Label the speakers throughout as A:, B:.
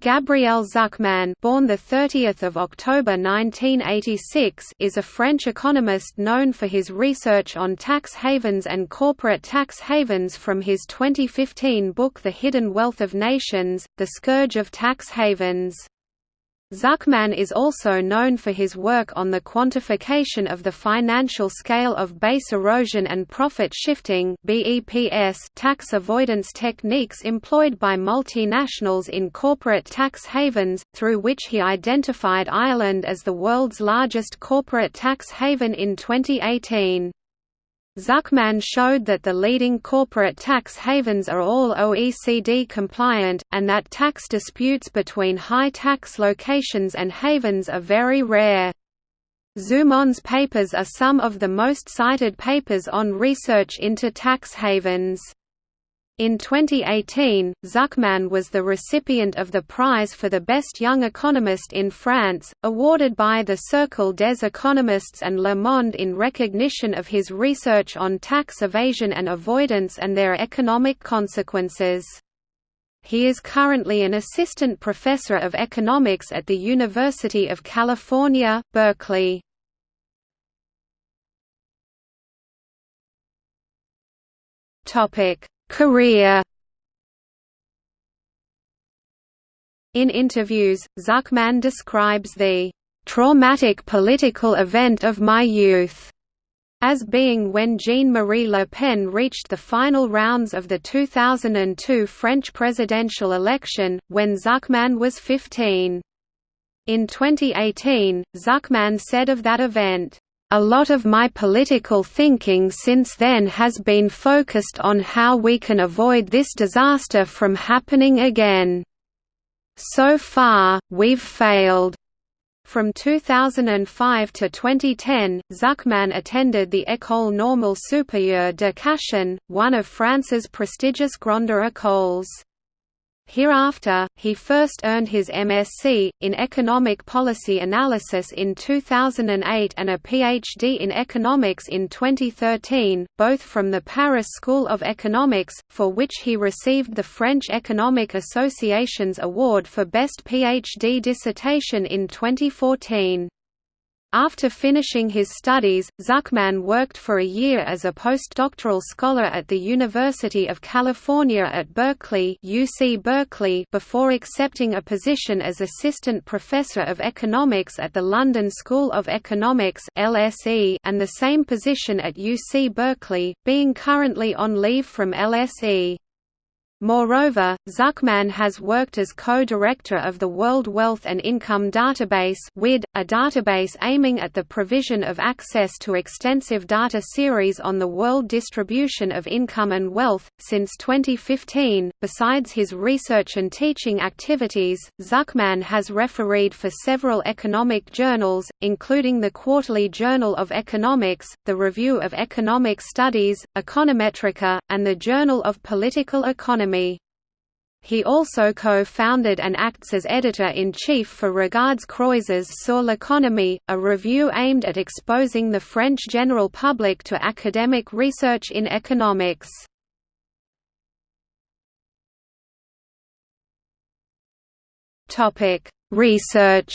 A: Gabriel Zucman, born the 30th of October 1986, is a French economist known for his research on tax havens and corporate tax havens from his 2015 book The Hidden Wealth of Nations: The Scourge of Tax Havens. Zucman is also known for his work on the quantification of the financial scale of base erosion and profit shifting tax avoidance techniques employed by multinationals in corporate tax havens, through which he identified Ireland as the world's largest corporate tax haven in 2018. Zucman showed that the leading corporate tax havens are all OECD compliant, and that tax disputes between high-tax locations and havens are very rare. Zucman's papers are some of the most cited papers on research into tax havens. In 2018, Zucman was the recipient of the prize for the Best Young Economist in France, awarded by the Cercle des Economistes and Le Monde in recognition of his research on tax evasion and avoidance and their economic consequences. He is currently an assistant professor of economics at the University of California, Berkeley. Topic Career In interviews, Zucman describes the traumatic political event of my youth as being when Jean-Marie Le Pen reached the final rounds of the 2002 French presidential election, when Zucman was 15. In 2018, Zucman said of that event, a lot of my political thinking since then has been focused on how we can avoid this disaster from happening again. So far, we've failed. From 2005 to 2010, Zucman attended the École Normale Supérieure de Cachan, one of France's prestigious Grandes Écoles. Hereafter, he first earned his MSc, in Economic Policy Analysis in 2008 and a PhD in Economics in 2013, both from the Paris School of Economics, for which he received the French Economic Association's Award for Best PhD Dissertation in 2014. After finishing his studies, Zucman worked for a year as a postdoctoral scholar at the University of California at Berkeley, UC Berkeley before accepting a position as assistant professor of economics at the London School of Economics (LSE) and the same position at UC Berkeley, being currently on leave from LSE. Moreover, Zucman has worked as co-director of the World Wealth and Income Database a database aiming at the provision of access to extensive data series on the world distribution of income and wealth. Since 2015, besides his research and teaching activities, Zucman has refereed for several economic journals, including the Quarterly Journal of Economics, the Review of Economic Studies, Econometrica, and the Journal of Political Economy. He also co-founded and acts as editor-in-chief for Regards Croises sur l'économie, a review aimed at exposing the French general public to academic research in economics. Research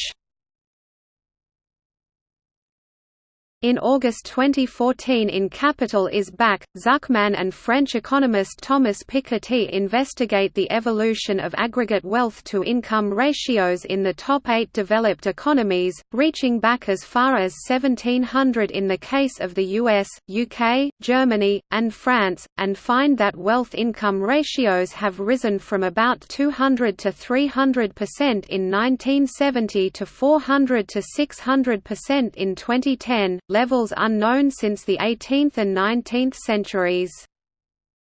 A: In August 2014 in Capital is Back, Zucman and French economist Thomas Piketty investigate the evolution of aggregate wealth-to-income ratios in the top eight developed economies, reaching back as far as 1700 in the case of the US, UK, Germany, and France, and find that wealth-income ratios have risen from about 200 to 300% in 1970 to 400 to 600% in 2010, levels unknown since the 18th and 19th centuries.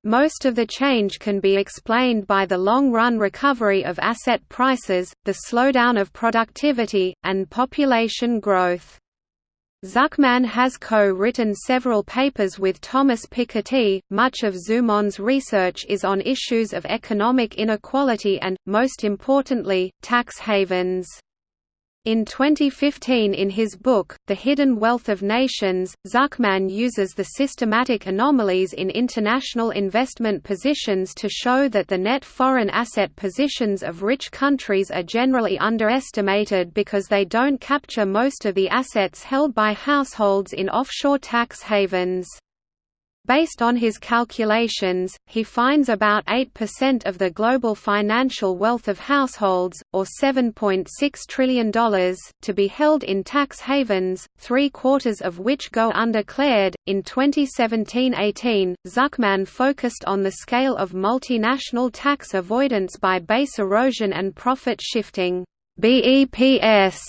A: Most of the change can be explained by the long-run recovery of asset prices, the slowdown of productivity, and population growth. Zucman has co-written several papers with Thomas Piketty. Much of Zucman's research is on issues of economic inequality and, most importantly, tax havens. In 2015 in his book, The Hidden Wealth of Nations, Zucman uses the systematic anomalies in international investment positions to show that the net foreign asset positions of rich countries are generally underestimated because they don't capture most of the assets held by households in offshore tax havens. Based on his calculations, he finds about 8% of the global financial wealth of households, or $7.6 trillion, to be held in tax havens, three quarters of which go undeclared. In 2017 18, Zucman focused on the scale of multinational tax avoidance by base erosion and profit shifting BEPS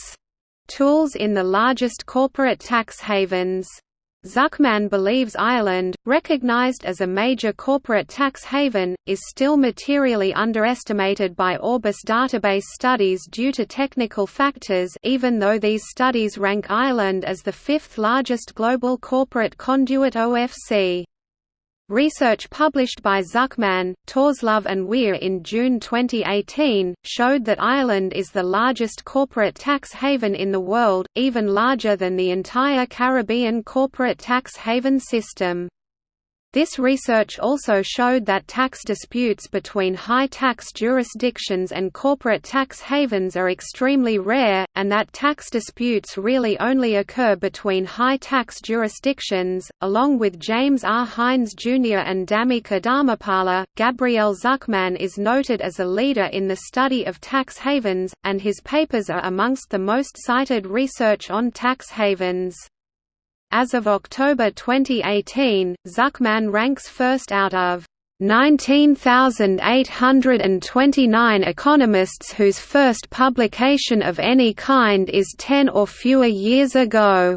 A: tools in the largest corporate tax havens. Zucman believes Ireland, recognized as a major corporate tax haven, is still materially underestimated by Orbis database studies due to technical factors even though these studies rank Ireland as the fifth largest global corporate conduit OFC. Research published by Zucman, Tørsløv and Wier in June 2018, showed that Ireland is the largest corporate tax haven in the world, even larger than the entire Caribbean corporate tax haven system. This research also showed that tax disputes between high-tax jurisdictions and corporate tax havens are extremely rare, and that tax disputes really only occur between high-tax jurisdictions. Along with James R. Hines Jr. and Dhammika Dharmapala, Gabriel Zucman is noted as a leader in the study of tax havens, and his papers are amongst the most cited research on tax havens. As of October 2018, Zucman ranks first out of 19,829 economists whose first publication of any kind is 10 or fewer years ago.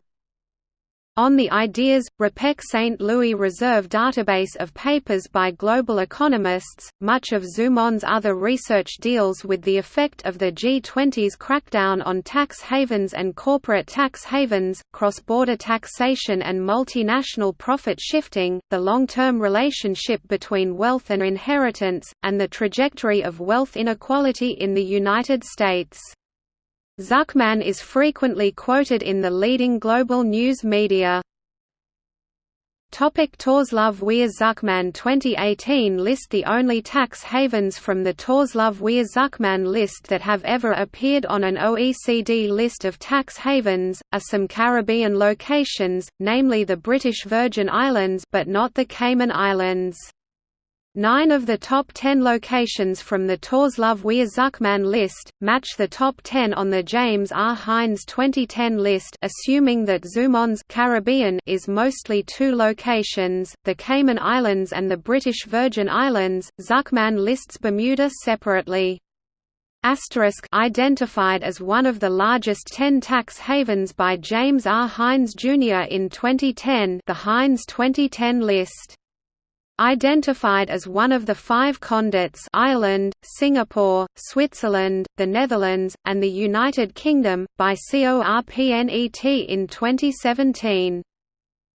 A: On the Ideas, RePEc St. Louis Reserve database of papers by global economists, much of Zucman's other research deals with the effect of the G20's crackdown on tax havens and corporate tax havens, cross-border taxation and multinational profit shifting, the long-term relationship between wealth and inheritance, and the trajectory of wealth inequality in the United States. Zucman is frequently quoted in the leading global news media. Topic Tørsløv Wier Zucman 2018 list The only tax havens from the Tørsløv Wier Zucman list that have ever appeared on an OECD list of tax havens, are some Caribbean locations, namely the British Virgin Islands but not the Cayman Islands. Nine of the top ten locations from the Tørsløv Wier Zucman list, match the top ten on the James R. Hines 2010 list assuming that Zucman's Caribbean is mostly two locations, the Cayman Islands and the British Virgin Islands, Zucman lists Bermuda separately. Asterisk identified as one of the largest 10 tax havens by James R. Hines Jr. in 2010 the Hines 2010 list Identified as one of the five conduits Ireland, Singapore, Switzerland, the Netherlands, and the United Kingdom, by CORPNET in 2017.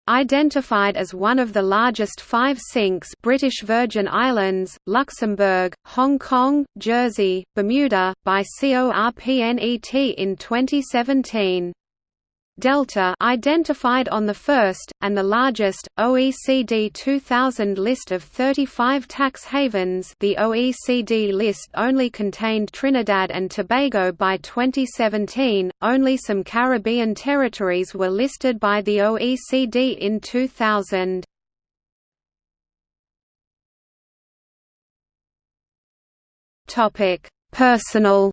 A: Identified as one of the largest five sinks British Virgin Islands, Luxembourg, Hong Kong, Jersey, Bermuda, by CORPNET in 2017. Delta identified on the first, and the largest, OECD 2000 list of 35 tax havens. The OECD list only contained Trinidad and Tobago by 2017, only some Caribbean territories were listed by the OECD in 2000. Personal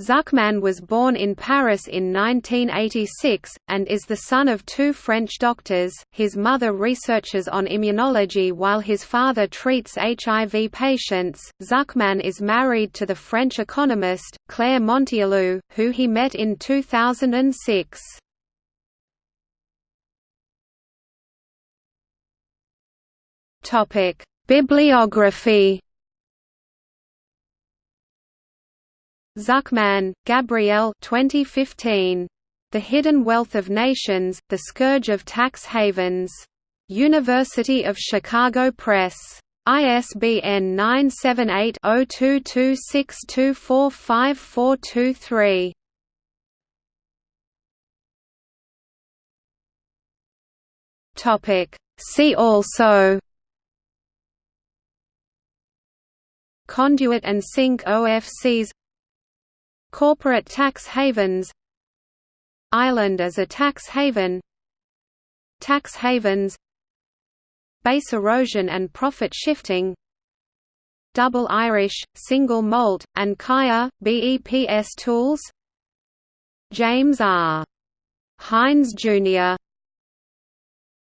A: Zucman was born in Paris in 1986, and is the son of two French doctors. His mother researches on immunology while his father treats HIV patients. Zucman is married to the French economist, Claire Montialoux, who he met in 2006. Bibliography Zucman, Gabriel 2015. The Hidden Wealth of Nations, The Scourge of Tax Havens. University of Chicago Press. ISBN 978-0226245423. Topic See also Conduit and sink OFCs Corporate tax havens Ireland as a tax haven Tax havens Base erosion and profit shifting Double Irish, single malt, and CAIA, BEPS tools James R. Hines Jr.